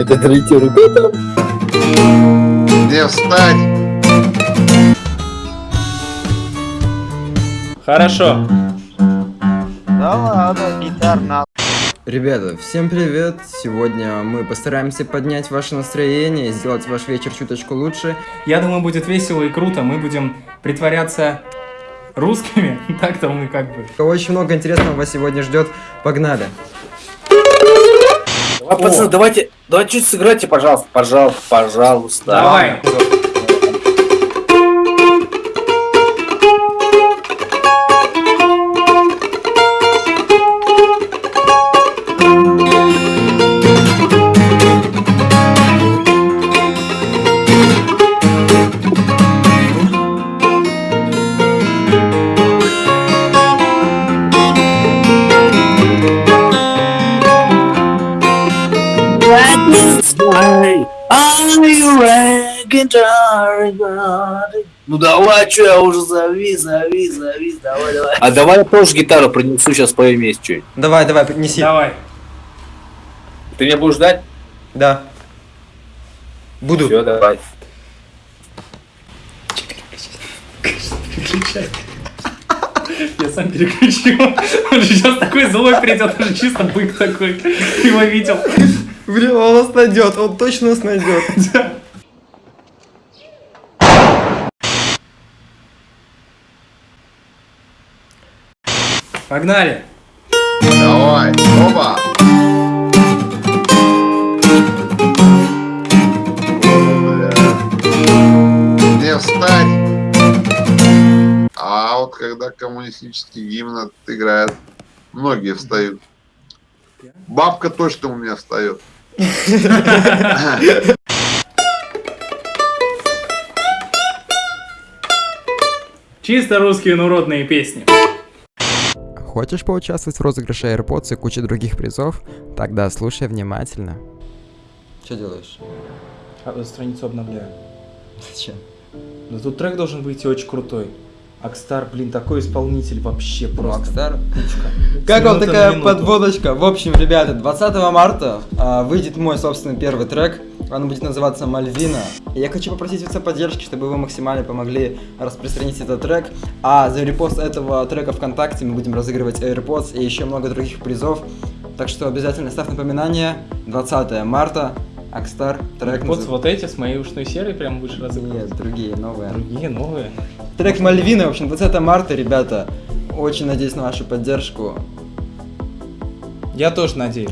Это третий ребята. Где встать? Хорошо. Да ладно, гитар. Ребята, всем привет! Сегодня мы постараемся поднять ваше настроение и сделать ваш вечер чуточку лучше. Я думаю, будет весело и круто. Мы будем притворяться русскими. Так-то мы как бы... Очень много интересного вас сегодня ждет. Погнали! А, пацаны, давайте, давайте чуть сыграйте, пожалуйста, пожалуйста, пожалуйста. Давай. Ну давай, что я уже завис, завис, завис, давай, давай. А давай я тоже гитару принесу, сейчас поем вместе что-нибудь. Давай, давай, неси. Давай. Ты меня будешь ждать? Да. Буду. Все, давай. Я сам переключил. Он же сейчас такой злой придет, он же чисто бык такой. Его видел. Блин, он нас найдет, он точно нас найдет. Погнали. Давай, оба. О, бля. Где встать? А вот когда коммунистический гимн играет, многие встают. Бабка точно у меня встает. Чисто русские народные песни. Хочешь поучаствовать в розыгрыше AirPods и куче других призов? Тогда слушай внимательно. Что делаешь? А, Страницу обновляю. Зачем? Да тут трек должен выйти очень крутой. Акстар, блин, такой исполнитель вообще просто. Макстар. Птичка. Как вам такая минуту. подводочка? В общем, ребята, 20 марта а, выйдет мой собственный первый трек. Он будет называться Мальвина. И я хочу попросить вас о поддержке, чтобы вы максимально помогли распространить этот трек. А за репост этого трека ВКонтакте мы будем разыгрывать AirPods и еще много других призов. Так что обязательно ставь напоминание. 20 марта. Акстар. Трек Вот, назыв- вот эти с моей ушной серой прям будешь разыгрывать. Нет, другие, новые. Другие, новые. Трек Мальвина, в общем, 20 марта, ребята. Очень надеюсь на вашу поддержку. Я тоже надеюсь.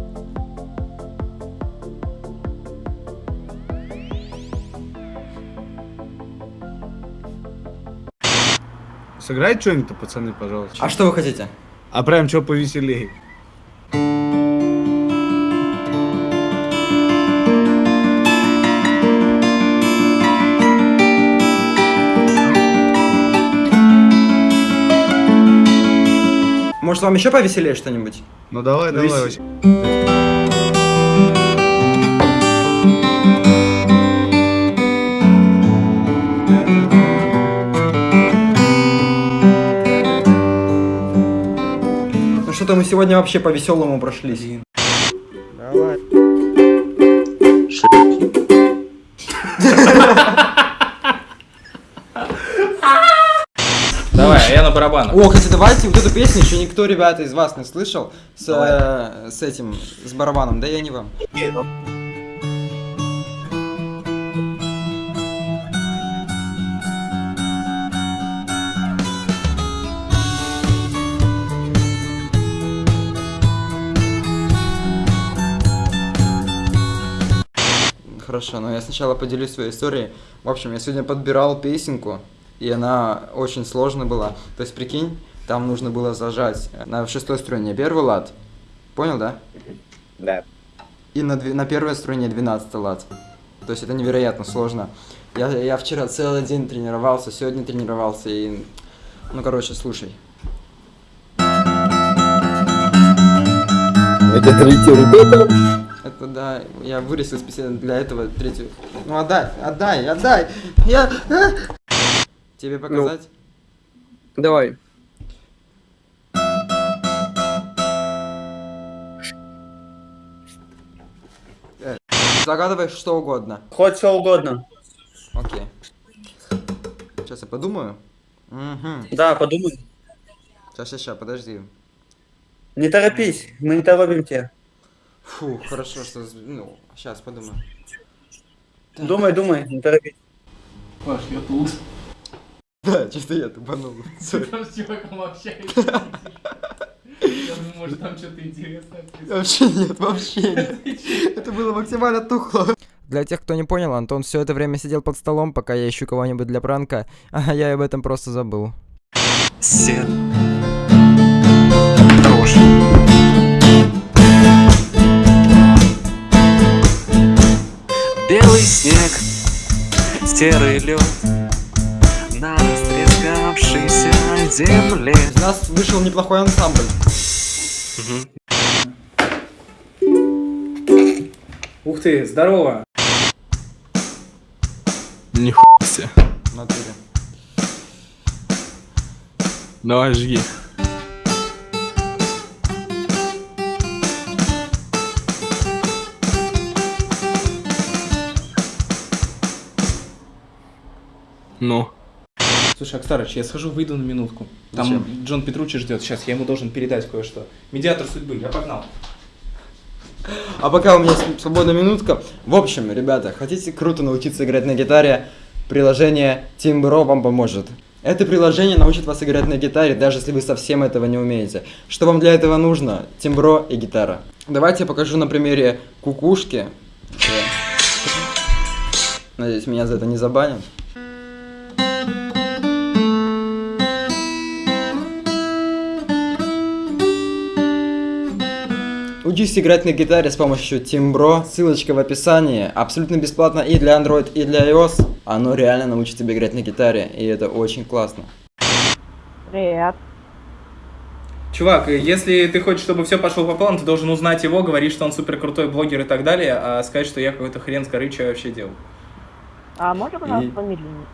Сыграть что-нибудь, пацаны, пожалуйста. А что вы хотите? А прям что повеселее. Может, вам еще повеселее что-нибудь? Ну давай, давай. Веселее. вообще. Ну что-то мы сегодня вообще по веселому прошлись. Давай. Давай, барабанах. О, кстати, давайте вот эту песню еще никто, ребята, из вас не слышал. С, э, с этим, с барабаном, да я не вам. Хорошо, но я сначала поделюсь своей историей. В общем, я сегодня подбирал песенку, и она очень сложная была. То есть, прикинь, там нужно было зажать на шестой струне первый лад. Понял, да? Да. И на, на первой струне 12 лад. То есть это невероятно сложно. Я, я вчера целый день тренировался, сегодня тренировался и... Ну, короче, слушай. Это третий ребята. Это да, я вырастил специально для этого третью. Ну отдай, отдай, отдай! Я. Тебе показать? Давай. Загадывай что угодно. Хоть что угодно. Окей. Сейчас я подумаю. Угу. Да, подумай. Сейчас, сейчас, сейчас, подожди. Не торопись, мы не торопим тебя. Фу, хорошо, что... Ну, сейчас подумаю. Думай, думай, не торопись. Паш, я тут. Да, чисто я тупанул. Сори. Там с чуваком общаешься. Я думаю, может там что-то интересное Вообще нет, вообще нет. Это было максимально тухло. Для тех, кто не понял, Антон все это время сидел под столом, пока я ищу кого-нибудь для пранка, а я об этом просто забыл. Сер. Хорош. Белый снег, серый лед земле. Из нас вышел неплохой ансамбль. Ух ты, здорово. Себе. В натуре. Давай жги. Ну. Слушай, Акстарыч, я схожу, выйду на минутку. Там Зачем? Джон Петручи ждет. Сейчас я ему должен передать кое-что. Медиатор судьбы, я погнал. А пока у меня свободная минутка. В общем, ребята, хотите круто научиться играть на гитаре? Приложение Timbro вам поможет. Это приложение научит вас играть на гитаре, даже если вы совсем этого не умеете. Что вам для этого нужно? Тимбро и гитара. Давайте я покажу на примере кукушки. Надеюсь, меня за это не забанят. Учись играть на гитаре с помощью Timbro, ссылочка в описании, абсолютно бесплатно и для Android, и для iOS. Оно реально научит тебя играть на гитаре, и это очень классно. Привет. Чувак, если ты хочешь, чтобы все пошло по плану, ты должен узнать его, говорить, что он супер крутой блогер и так далее, а сказать, что я какой-то хрен с горы, что я вообще делал. А можно, пожалуйста, И- помедленнее?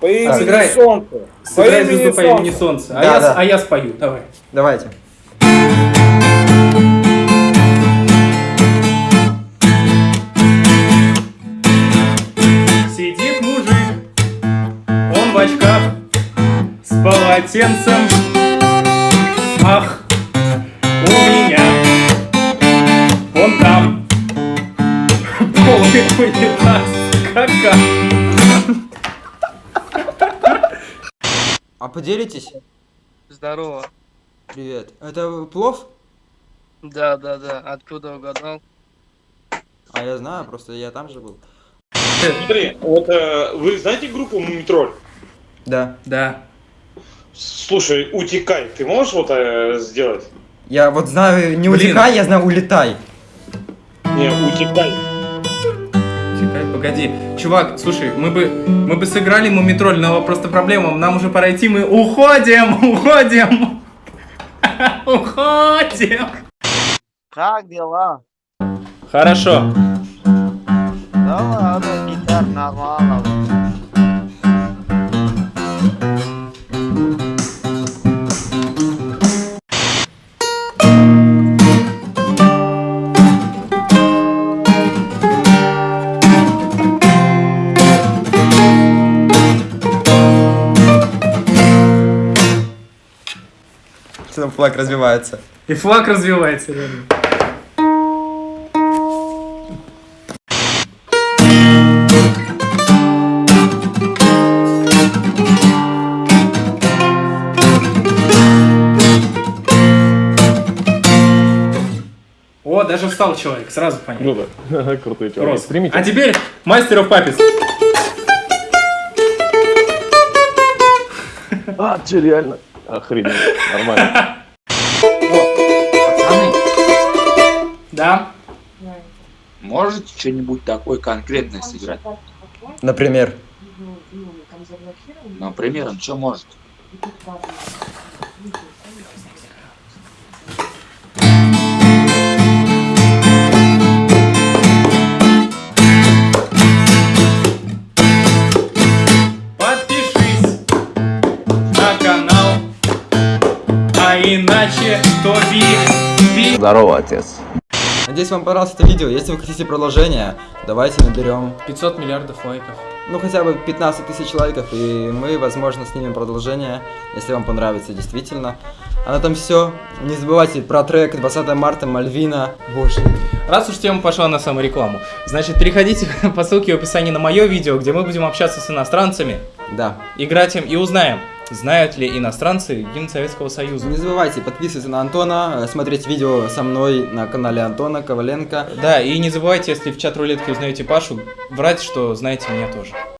По имени сыграй. солнце. Сыграй имени звезду по имени Солнце. А, а я спою, давай. Давайте. Сидит мужик, он в очках, с полотенцем. Ах, у меня, он там, полный унитаз, кака. А поделитесь? Здорово. Привет. Это плов? Да, да, да. Откуда угадал? А я знаю, просто я там же был. Смотри, вот э, вы знаете группу Мумитроль? Да. Да. Слушай, утекай, ты можешь вот э, сделать? Я вот знаю, не Блин. утекай, я знаю улетай. Не, утекай. Чекай, погоди. Чувак, слушай, мы бы, мы бы сыграли мумитроль, но просто проблема, нам уже пора идти, мы уходим, уходим. Уходим. Как дела? Хорошо. Да ладно, гитар нормально. Что там флаг развивается? И флаг развивается, реально. О, даже встал человек, сразу понятно. Круто. Крутой Просто. А теперь мастер of Puppets. А, че, реально? Охренеть. Нормально. Пацаны, Да. можете что-нибудь такое конкретное сыграть? Например. Например, он что может? А иначе то би, би. Здорово, отец. Надеюсь, вам понравилось это видео. Если вы хотите продолжение, давайте наберем 500 миллиардов лайков. ну хотя бы 15 тысяч лайков, и мы, возможно, снимем продолжение, если вам понравится действительно. А на этом все. Не забывайте про трек 20 марта Мальвина. Боже. Раз уж тема пошла на саморекламу, значит, переходите по ссылке в описании на мое видео, где мы будем общаться с иностранцами, Да. играть им и узнаем, знают ли иностранцы гимн Советского Союза. Не забывайте подписываться на Антона, э, смотреть видео со мной на канале Антона Коваленко. Да, и не забывайте, если в чат рулетке узнаете Пашу, врать, что знаете меня тоже.